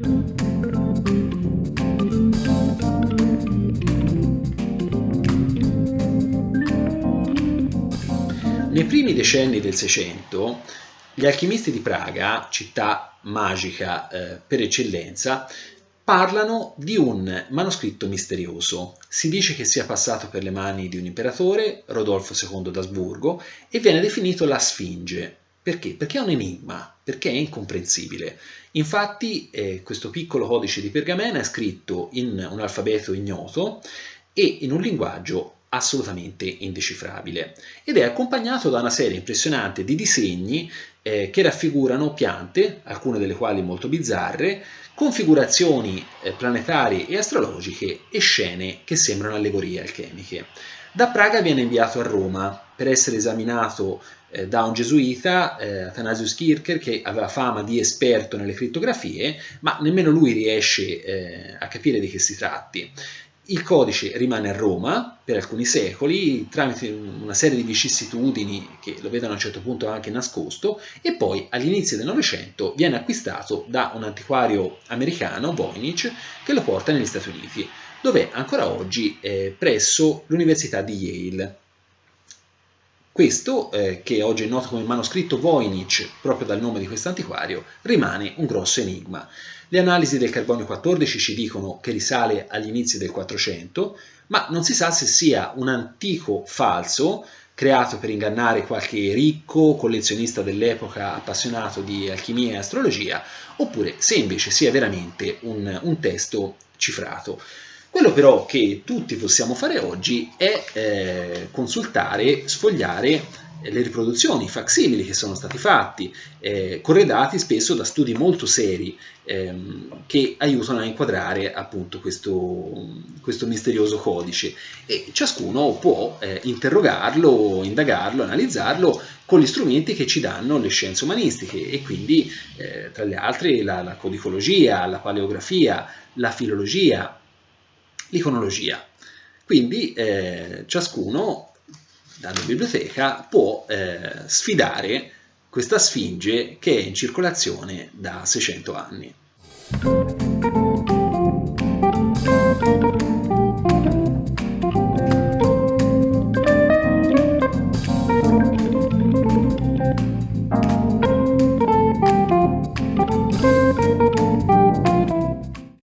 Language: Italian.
Nei primi decenni del Seicento, gli alchimisti di Praga, città magica eh, per eccellenza, parlano di un manoscritto misterioso. Si dice che sia passato per le mani di un imperatore, Rodolfo II d'Asburgo, e viene definito la Sfinge. Perché? Perché è un enigma, perché è incomprensibile. Infatti eh, questo piccolo codice di pergamena è scritto in un alfabeto ignoto e in un linguaggio assolutamente indecifrabile ed è accompagnato da una serie impressionante di disegni eh, che raffigurano piante, alcune delle quali molto bizzarre, configurazioni eh, planetarie e astrologiche e scene che sembrano allegorie alchemiche. Da Praga viene inviato a Roma per essere esaminato da un gesuita, eh, Athanasius Kircher, che aveva fama di esperto nelle crittografie, ma nemmeno lui riesce eh, a capire di che si tratti. Il codice rimane a Roma per alcuni secoli tramite una serie di vicissitudini che lo vedono a un certo punto anche nascosto e poi all'inizio del Novecento viene acquistato da un antiquario americano, Voynich, che lo porta negli Stati Uniti, dove ancora oggi è presso l'Università di Yale. Questo, eh, che oggi è noto come manoscritto Voynich, proprio dal nome di questo antiquario, rimane un grosso enigma. Le analisi del carbonio 14 ci dicono che risale agli inizi del 400, ma non si sa se sia un antico falso creato per ingannare qualche ricco collezionista dell'epoca appassionato di alchimia e astrologia, oppure se invece sia veramente un, un testo cifrato. Quello però che tutti possiamo fare oggi è eh, consultare, sfogliare le riproduzioni, i facsimili che sono stati fatti, eh, corredati spesso da studi molto seri ehm, che aiutano a inquadrare appunto questo, questo, misterioso codice. E ciascuno può eh, interrogarlo, indagarlo, analizzarlo con gli strumenti che ci danno le scienze umanistiche e quindi eh, tra le altre la, la codicologia, la paleografia, la filologia, l'iconologia. Quindi eh, ciascuno dalla biblioteca può eh, sfidare questa sfinge che è in circolazione da 600 anni.